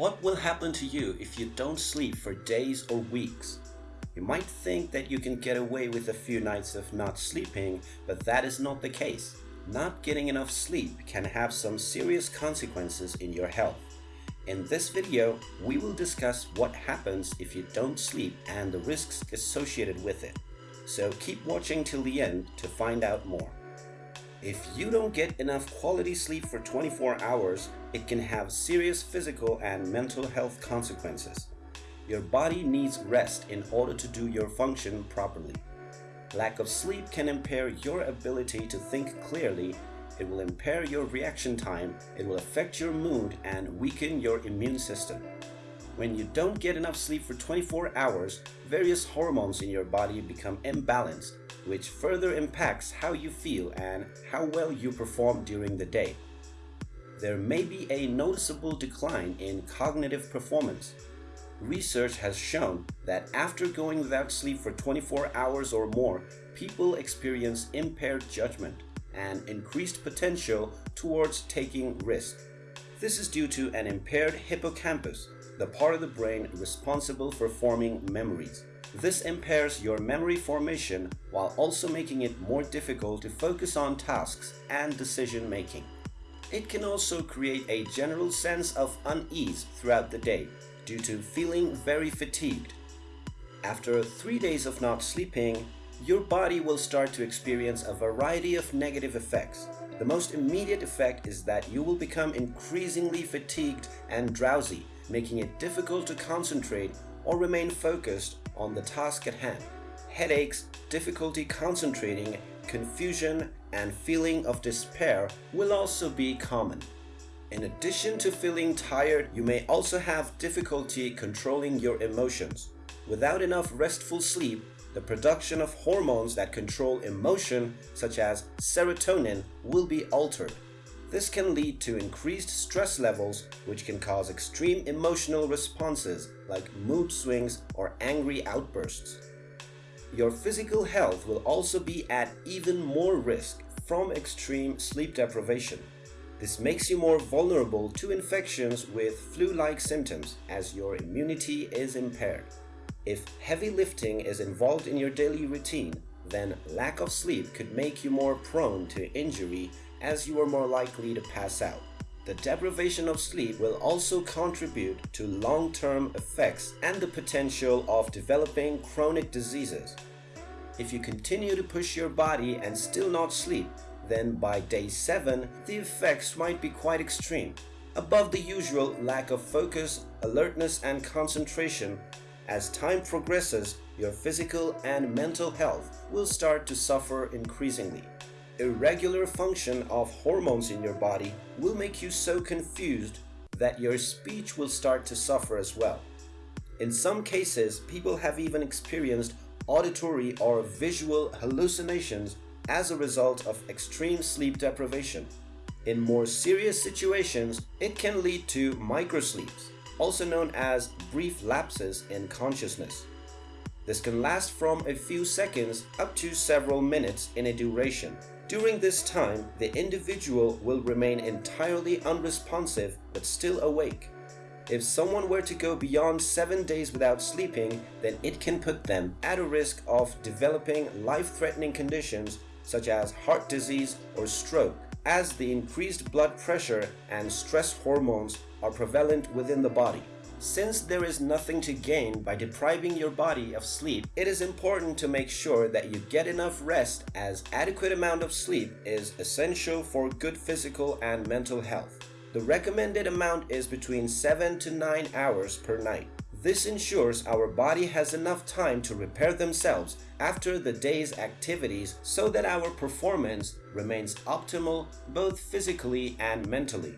What will happen to you if you don't sleep for days or weeks? You might think that you can get away with a few nights of not sleeping, but that is not the case. Not getting enough sleep can have some serious consequences in your health. In this video, we will discuss what happens if you don't sleep and the risks associated with it. So keep watching till the end to find out more. If you don't get enough quality sleep for 24 hours, it can have serious physical and mental health consequences. Your body needs rest in order to do your function properly. Lack of sleep can impair your ability to think clearly, it will impair your reaction time, it will affect your mood and weaken your immune system. When you don't get enough sleep for 24 hours, various hormones in your body become imbalanced which further impacts how you feel and how well you perform during the day. There may be a noticeable decline in cognitive performance. Research has shown that after going without sleep for 24 hours or more, people experience impaired judgment and increased potential towards taking risks. This is due to an impaired hippocampus, the part of the brain responsible for forming memories. This impairs your memory formation while also making it more difficult to focus on tasks and decision making. It can also create a general sense of unease throughout the day due to feeling very fatigued. After three days of not sleeping, your body will start to experience a variety of negative effects. The most immediate effect is that you will become increasingly fatigued and drowsy, making it difficult to concentrate or remain focused on the task at hand. Headaches, difficulty concentrating, confusion, and feeling of despair will also be common. In addition to feeling tired, you may also have difficulty controlling your emotions. Without enough restful sleep, the production of hormones that control emotion, such as serotonin, will be altered. This can lead to increased stress levels which can cause extreme emotional responses like mood swings or angry outbursts. Your physical health will also be at even more risk from extreme sleep deprivation. This makes you more vulnerable to infections with flu-like symptoms as your immunity is impaired. If heavy lifting is involved in your daily routine, then lack of sleep could make you more prone to injury as you are more likely to pass out. The deprivation of sleep will also contribute to long-term effects and the potential of developing chronic diseases. If you continue to push your body and still not sleep, then by day 7, the effects might be quite extreme. Above the usual lack of focus, alertness and concentration, as time progresses, your physical and mental health will start to suffer increasingly irregular function of hormones in your body will make you so confused that your speech will start to suffer as well. In some cases, people have even experienced auditory or visual hallucinations as a result of extreme sleep deprivation. In more serious situations, it can lead to microsleeps, also known as brief lapses in consciousness. This can last from a few seconds up to several minutes in a duration. During this time, the individual will remain entirely unresponsive but still awake. If someone were to go beyond 7 days without sleeping, then it can put them at a risk of developing life-threatening conditions such as heart disease or stroke, as the increased blood pressure and stress hormones are prevalent within the body. Since there is nothing to gain by depriving your body of sleep, it is important to make sure that you get enough rest as adequate amount of sleep is essential for good physical and mental health. The recommended amount is between 7 to 9 hours per night. This ensures our body has enough time to repair themselves after the day's activities so that our performance remains optimal both physically and mentally.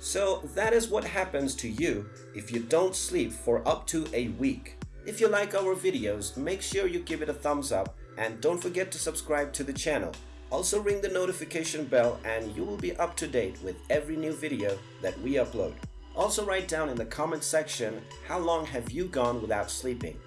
So that is what happens to you if you don't sleep for up to a week. If you like our videos, make sure you give it a thumbs up and don't forget to subscribe to the channel. Also ring the notification bell and you will be up to date with every new video that we upload. Also write down in the comment section how long have you gone without sleeping.